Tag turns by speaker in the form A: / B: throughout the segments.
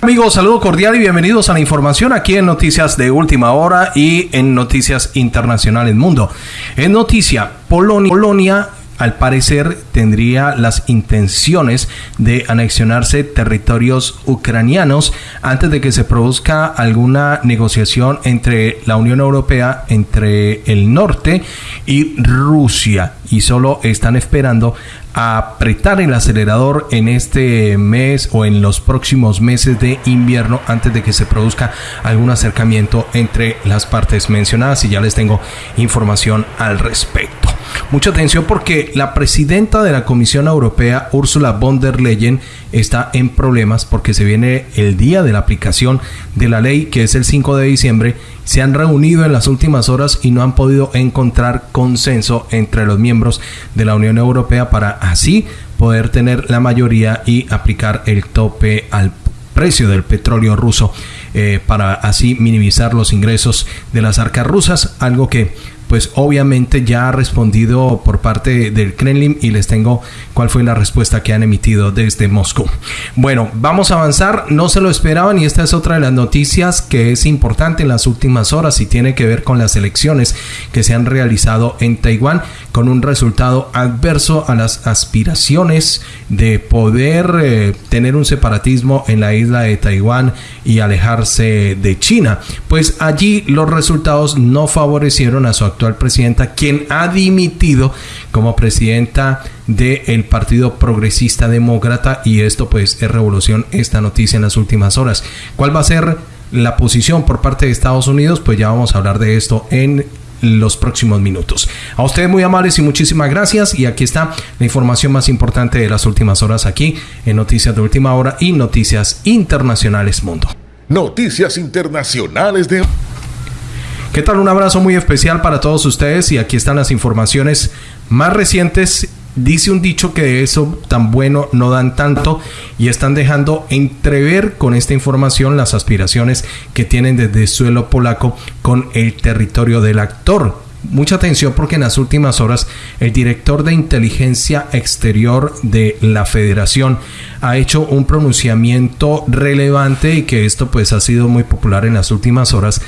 A: Amigos, saludo cordial y bienvenidos a la información aquí en Noticias de Última Hora y en Noticias Internacionales Mundo. En noticia, Polonia, Polonia al parecer tendría las intenciones de anexionarse territorios ucranianos antes de que se produzca alguna negociación entre la Unión Europea, entre el norte y Rusia. Y solo están esperando apretar el acelerador en este mes o en los próximos meses de invierno antes de que se produzca algún acercamiento entre las partes mencionadas y ya les tengo información al respecto. Mucha atención porque la presidenta de la Comisión Europea, Ursula von der Leyen, está en problemas porque se viene el día de la aplicación de la ley, que es el 5 de diciembre. Se han reunido en las últimas horas y no han podido encontrar consenso entre los miembros de la Unión Europea para así poder tener la mayoría y aplicar el tope al precio del petróleo ruso eh, para así minimizar los ingresos de las arcas rusas, algo que pues obviamente ya ha respondido por parte del Kremlin y les tengo cuál fue la respuesta que han emitido desde Moscú. Bueno, vamos a avanzar, no se lo esperaban y esta es otra de las noticias que es importante en las últimas horas y tiene que ver con las elecciones que se han realizado en Taiwán con un resultado adverso a las aspiraciones de poder eh, tener un separatismo en la isla de Taiwán y alejarse de China. Pues allí los resultados no favorecieron a su actual presidenta, quien ha dimitido como presidenta del Partido Progresista Demócrata y esto pues es revolución esta noticia en las últimas horas. ¿Cuál va a ser la posición por parte de Estados Unidos? Pues ya vamos a hablar de esto en los próximos minutos. A ustedes muy amables y muchísimas gracias. Y aquí está la información más importante de las últimas horas aquí en Noticias de Última Hora y Noticias Internacionales Mundo.
B: Noticias Internacionales de...
A: ¿Qué tal? Un abrazo muy especial para todos ustedes y aquí están las informaciones más recientes dice un dicho que de eso tan bueno no dan tanto y están dejando entrever con esta información las aspiraciones que tienen desde el suelo polaco con el territorio del actor. Mucha atención porque en las últimas horas el director de inteligencia exterior de la federación ha hecho un pronunciamiento relevante y que esto pues ha sido muy popular en las últimas horas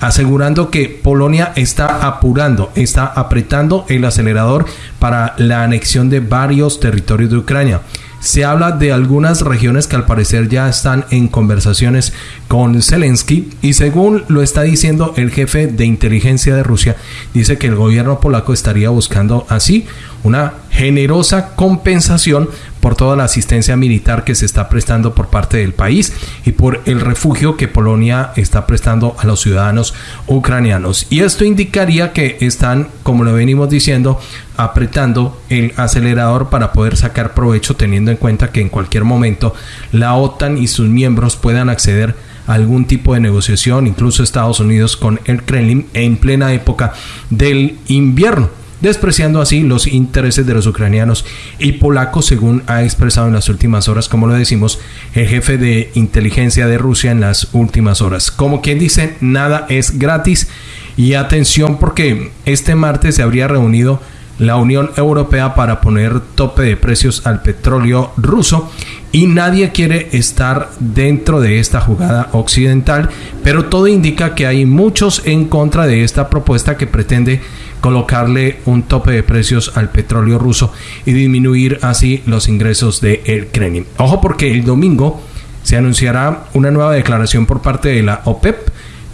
A: asegurando que Polonia está apurando, está apretando el acelerador para la anexión de varios territorios de Ucrania. Se habla de algunas regiones que al parecer ya están en conversaciones con Zelensky y según lo está diciendo el jefe de inteligencia de Rusia, dice que el gobierno polaco estaría buscando así una generosa compensación por toda la asistencia militar que se está prestando por parte del país y por el refugio que Polonia está prestando a los ciudadanos ucranianos. Y esto indicaría que están, como lo venimos diciendo, apretando el acelerador para poder sacar provecho teniendo en cuenta que en cualquier momento la OTAN y sus miembros puedan acceder a algún tipo de negociación, incluso Estados Unidos con el Kremlin en plena época del invierno despreciando así los intereses de los ucranianos y polacos, según ha expresado en las últimas horas, como lo decimos, el jefe de inteligencia de Rusia en las últimas horas. Como quien dice, nada es gratis y atención porque este martes se habría reunido la Unión Europea para poner tope de precios al petróleo ruso y nadie quiere estar dentro de esta jugada occidental, pero todo indica que hay muchos en contra de esta propuesta que pretende colocarle un tope de precios al petróleo ruso y disminuir así los ingresos de el Kremlin. Ojo porque el domingo se anunciará una nueva declaración por parte de la OPEP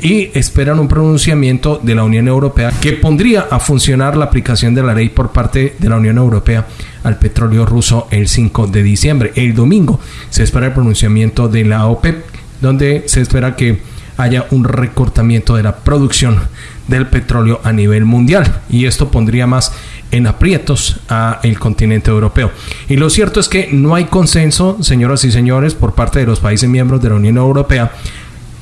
A: y esperan un pronunciamiento de la Unión Europea que pondría a funcionar la aplicación de la ley por parte de la Unión Europea al petróleo ruso el 5 de diciembre. El domingo se espera el pronunciamiento de la OPEP donde se espera que haya un recortamiento de la producción del petróleo a nivel mundial y esto pondría más en aprietos a el continente europeo. Y lo cierto es que no hay consenso, señoras y señores, por parte de los países miembros de la Unión Europea.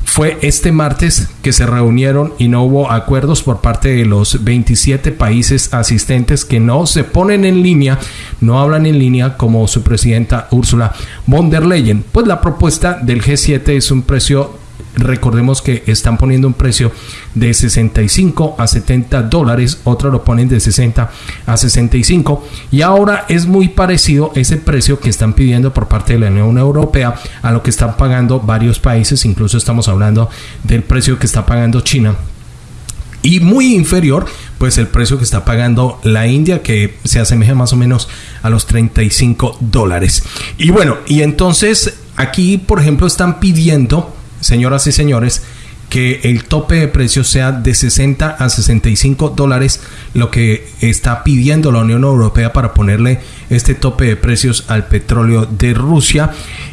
A: Fue este martes que se reunieron y no hubo acuerdos por parte de los 27 países asistentes que no se ponen en línea, no hablan en línea como su presidenta Ursula von der Leyen. Pues la propuesta del G7 es un precio recordemos que están poniendo un precio de 65 a 70 dólares, otros lo ponen de 60 a 65 y ahora es muy parecido ese precio que están pidiendo por parte de la Unión Europea a lo que están pagando varios países, incluso estamos hablando del precio que está pagando China. Y muy inferior pues el precio que está pagando la India que se asemeja más o menos a los 35 dólares. Y bueno y entonces aquí por ejemplo están pidiendo señoras y señores, que el tope de precios sea de 60 a 65 dólares, lo que está pidiendo la Unión Europea para ponerle este tope de precios al petróleo de Rusia.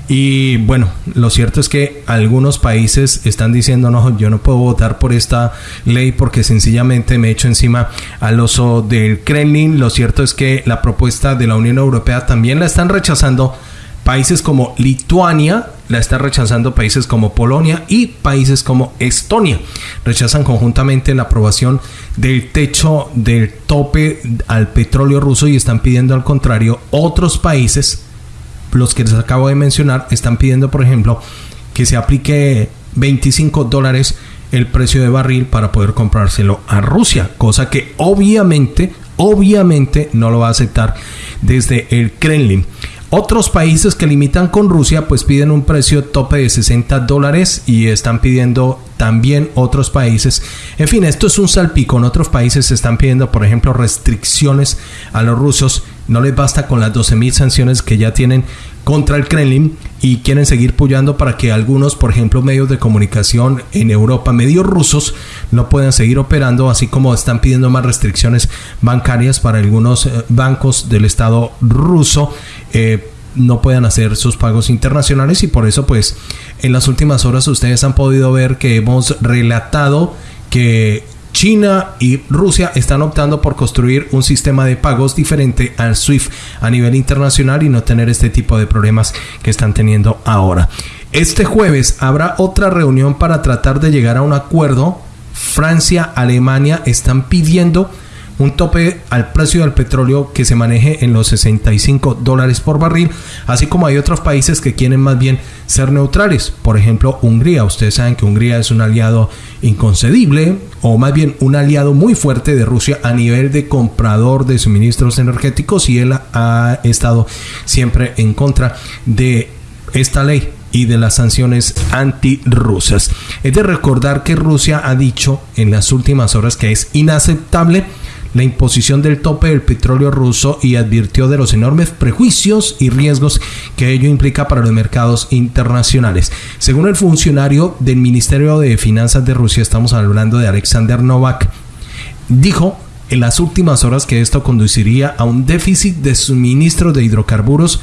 A: Y bueno, lo cierto es que algunos países están diciendo, no, yo no puedo votar por esta ley porque sencillamente me echo encima al oso del Kremlin. Lo cierto es que la propuesta de la Unión Europea también la están rechazando países como Lituania, la está rechazando países como Polonia y países como Estonia. Rechazan conjuntamente la aprobación del techo del tope al petróleo ruso y están pidiendo al contrario otros países, los que les acabo de mencionar, están pidiendo por ejemplo que se aplique 25 dólares el precio de barril para poder comprárselo a Rusia, cosa que obviamente, obviamente no lo va a aceptar desde el Kremlin. Otros países que limitan con Rusia pues piden un precio tope de 60 dólares y están pidiendo también otros países. En fin, esto es un salpico. En otros países están pidiendo, por ejemplo, restricciones a los rusos. No les basta con las 12.000 sanciones que ya tienen contra el Kremlin y quieren seguir puyando para que algunos, por ejemplo, medios de comunicación en Europa, medios rusos, no puedan seguir operando, así como están pidiendo más restricciones bancarias para algunos eh, bancos del Estado ruso. Eh, no puedan hacer sus pagos internacionales y por eso pues en las últimas horas ustedes han podido ver que hemos relatado que China y Rusia están optando por construir un sistema de pagos diferente al SWIFT a nivel internacional y no tener este tipo de problemas que están teniendo ahora. Este jueves habrá otra reunión para tratar de llegar a un acuerdo. Francia, Alemania están pidiendo un tope al precio del petróleo que se maneje en los 65 dólares por barril, así como hay otros países que quieren más bien ser neutrales. Por ejemplo, Hungría. Ustedes saben que Hungría es un aliado inconcedible, o más bien un aliado muy fuerte de Rusia a nivel de comprador de suministros energéticos y él ha estado siempre en contra de esta ley y de las sanciones antirrusas. Es de recordar que Rusia ha dicho en las últimas horas que es inaceptable la imposición del tope del petróleo ruso y advirtió de los enormes prejuicios y riesgos que ello implica para los mercados internacionales. Según el funcionario del Ministerio de Finanzas de Rusia, estamos hablando de Alexander Novak, dijo en las últimas horas que esto conduciría a un déficit de suministro de hidrocarburos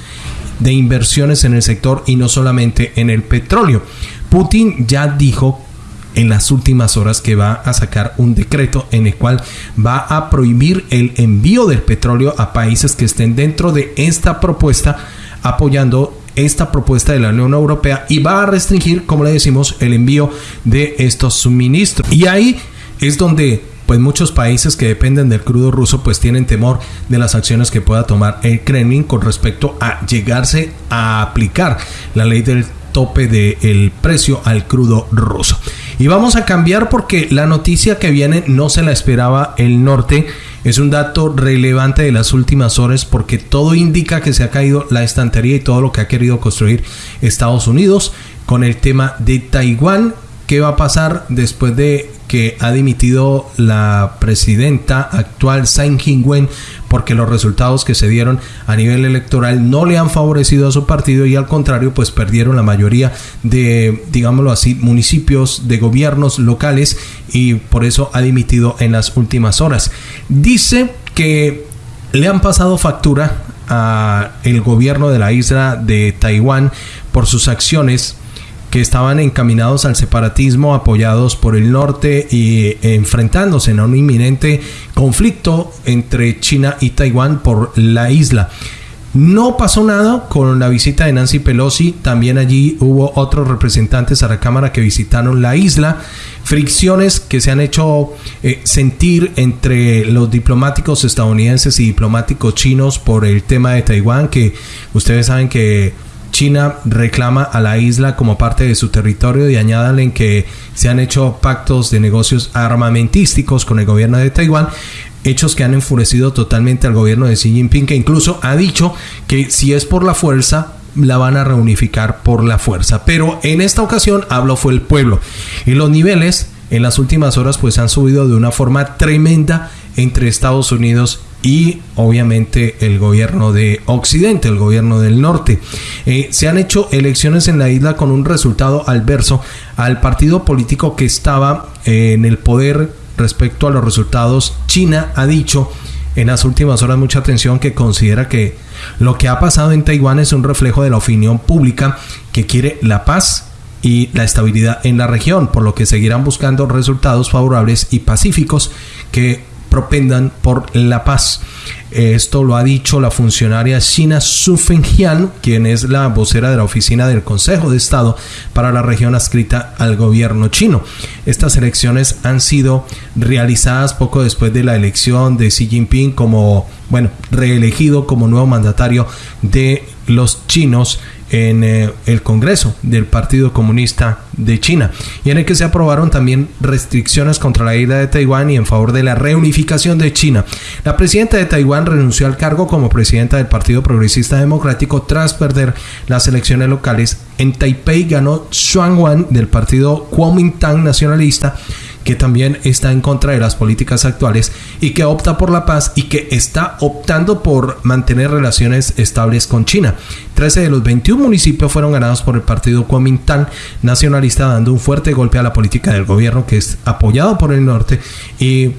A: de inversiones en el sector y no solamente en el petróleo. Putin ya dijo en las últimas horas que va a sacar un decreto en el cual va a prohibir el envío del petróleo a países que estén dentro de esta propuesta apoyando esta propuesta de la Unión Europea y va a restringir, como le decimos, el envío de estos suministros. Y ahí es donde pues muchos países que dependen del crudo ruso pues tienen temor de las acciones que pueda tomar el Kremlin con respecto a llegarse a aplicar la ley del tope del precio al crudo ruso. Y vamos a cambiar porque la noticia que viene no se la esperaba el norte. Es un dato relevante de las últimas horas porque todo indica que se ha caído la estantería y todo lo que ha querido construir Estados Unidos con el tema de Taiwán. ¿Qué va a pasar después de que ha dimitido la presidenta actual Tsai Ing-wen porque los resultados que se dieron a nivel electoral no le han favorecido a su partido y al contrario pues perdieron la mayoría de digámoslo así municipios de gobiernos locales y por eso ha dimitido en las últimas horas. Dice que le han pasado factura a el gobierno de la isla de Taiwán por sus acciones que estaban encaminados al separatismo, apoyados por el norte y enfrentándose en un inminente conflicto entre China y Taiwán por la isla. No pasó nada con la visita de Nancy Pelosi. También allí hubo otros representantes a la Cámara que visitaron la isla. Fricciones que se han hecho eh, sentir entre los diplomáticos estadounidenses y diplomáticos chinos por el tema de Taiwán, que ustedes saben que China reclama a la isla como parte de su territorio y añadan en que se han hecho pactos de negocios armamentísticos con el gobierno de Taiwán hechos que han enfurecido totalmente al gobierno de Xi Jinping, que incluso ha dicho que si es por la fuerza, la van a reunificar por la fuerza. Pero en esta ocasión habló fue el pueblo. Y los niveles en las últimas horas pues han subido de una forma tremenda entre Estados Unidos y obviamente el gobierno de Occidente, el gobierno del norte. Eh, se han hecho elecciones en la isla con un resultado adverso al partido político que estaba eh, en el poder respecto a los resultados. China ha dicho en las últimas horas mucha atención que considera que lo que ha pasado en Taiwán es un reflejo de la opinión pública que quiere la paz y la estabilidad en la región, por lo que seguirán buscando resultados favorables y pacíficos que propendan por la paz. Esto lo ha dicho la funcionaria China Su Fengjian, quien es la vocera de la oficina del Consejo de Estado para la región adscrita al gobierno chino. Estas elecciones han sido realizadas poco después de la elección de Xi Jinping como, bueno, reelegido como nuevo mandatario de los chinos en eh, el Congreso del Partido Comunista de China y en el que se aprobaron también restricciones contra la isla de Taiwán y en favor de la reunificación de China. La presidenta de Taiwán renunció al cargo como presidenta del Partido Progresista Democrático tras perder las elecciones locales. En Taipei ganó Xuan Wan del partido Kuomintang nacionalista que también está en contra de las políticas actuales y que opta por la paz y que está optando por mantener relaciones estables con China. 13 de los 21 municipios fueron ganados por el partido Kuomintang nacionalista, dando un fuerte golpe a la política del gobierno que es apoyado por el norte y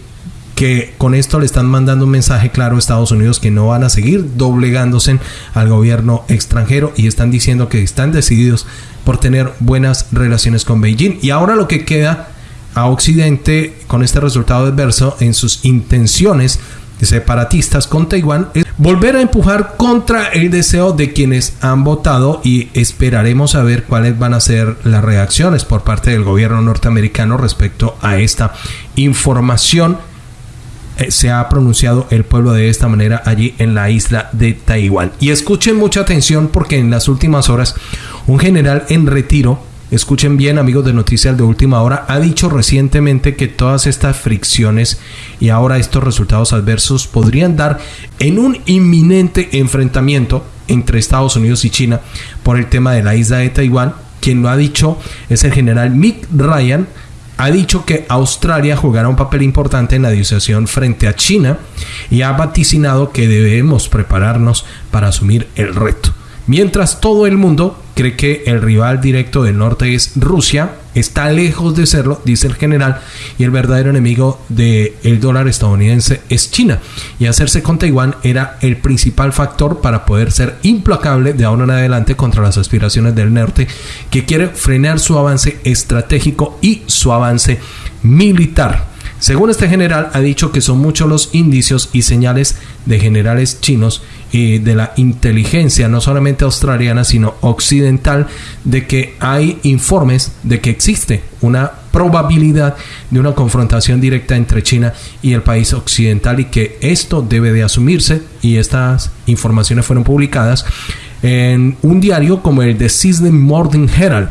A: que con esto le están mandando un mensaje claro a Estados Unidos que no van a seguir doblegándose al gobierno extranjero y están diciendo que están decididos por tener buenas relaciones con Beijing. Y ahora lo que queda a Occidente con este resultado adverso en sus intenciones separatistas con Taiwán es volver a empujar contra el deseo de quienes han votado y esperaremos a ver cuáles van a ser las reacciones por parte del gobierno norteamericano respecto a esta información. Eh, se ha pronunciado el pueblo de esta manera allí en la isla de Taiwán. Y escuchen mucha atención porque en las últimas horas un general en retiro escuchen bien amigos de Noticias de Última Hora, ha dicho recientemente que todas estas fricciones y ahora estos resultados adversos podrían dar en un inminente enfrentamiento entre Estados Unidos y China por el tema de la isla de Taiwán. Quien lo ha dicho es el general Mick Ryan, ha dicho que Australia jugará un papel importante en la disociación frente a China y ha vaticinado que debemos prepararnos para asumir el reto. Mientras todo el mundo cree que el rival directo del norte es Rusia, está lejos de serlo, dice el general, y el verdadero enemigo del dólar estadounidense es China. Y hacerse con Taiwán era el principal factor para poder ser implacable de ahora en adelante contra las aspiraciones del norte, que quiere frenar su avance estratégico y su avance militar. Según este general, ha dicho que son muchos los indicios y señales de generales chinos de la inteligencia, no solamente australiana, sino occidental, de que hay informes de que existe una probabilidad de una confrontación directa entre China y el país occidental y que esto debe de asumirse y estas informaciones fueron publicadas en un diario como el de Sydney Morning Herald.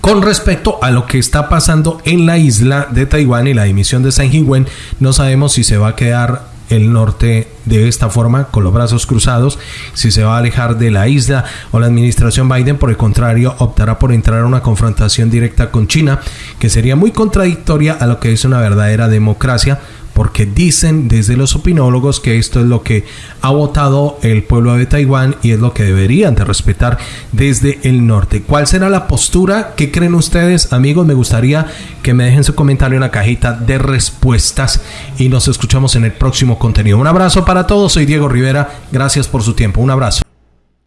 A: Con respecto a lo que está pasando en la isla de Taiwán y la dimisión de San Jingwen, no sabemos si se va a quedar el norte de esta forma, con los brazos cruzados, si se va a alejar de la isla o la administración Biden, por el contrario, optará por entrar a una confrontación directa con China, que sería muy contradictoria a lo que es una verdadera democracia, porque dicen desde los opinólogos que esto es lo que ha votado el pueblo de Taiwán y es lo que deberían de respetar desde el norte. ¿Cuál será la postura? ¿Qué creen ustedes, amigos? Me gustaría que me dejen su comentario en la cajita de respuestas y nos escuchamos en el próximo contenido. Un abrazo para todos, soy Diego Rivera, gracias por su tiempo, un abrazo.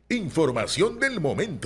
B: Información del momento.